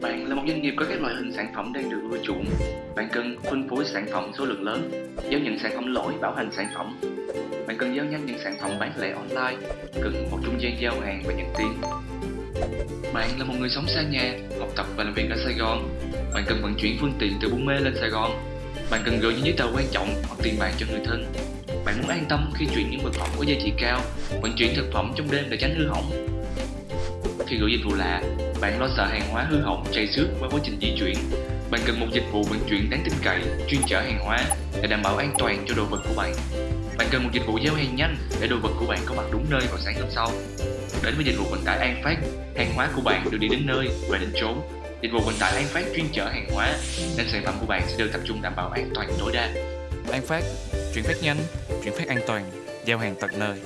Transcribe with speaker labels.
Speaker 1: Bạn là một doanh nghiệp có các loại hình sản phẩm đang được ưa chuộng. Bạn cần phân phối sản phẩm số lượng lớn, giao nhận sản phẩm lỗi, bảo hành sản phẩm. Bạn cần giao nhanh những sản phẩm bán lẻ online, cần một trung gian giao hàng và nhận tiền. Bạn là một người sống xa nhà, học tập và làm việc ở Sài Gòn. Bạn cần vận chuyển phương tiện từ Buôn Mê lên Sài Gòn. Bạn cần gửi những giấy tờ quan trọng hoặc tiền bạc cho người thân. Bạn muốn an tâm khi chuyển những vật phẩm có giá trị cao, vận chuyển thực phẩm trong đêm để tránh hư hỏng. Khi gửi dịch vụ lạ, bạn lo sợ hàng hóa hư hỏng, chảy xước qua quá trình di chuyển. Bạn cần một dịch vụ vận chuyển đáng tin cậy, chuyên chở hàng hóa để đảm bảo an toàn cho đồ vật của bạn. Bạn cần một dịch vụ giao hàng nhanh để đồ vật của bạn có mặt đúng nơi vào sáng hôm sau. Đến với dịch vụ vận tải An Phát, hàng hóa của bạn được đi đến nơi và đến chốn. Dịch vụ vận tải An Phát chuyên chở hàng hóa, nên sản phẩm của bạn sẽ được tập trung đảm bảo an toàn tối đa.
Speaker 2: An Phát, chuyển phát nhanh, chuyển phát an toàn, giao hàng tận nơi.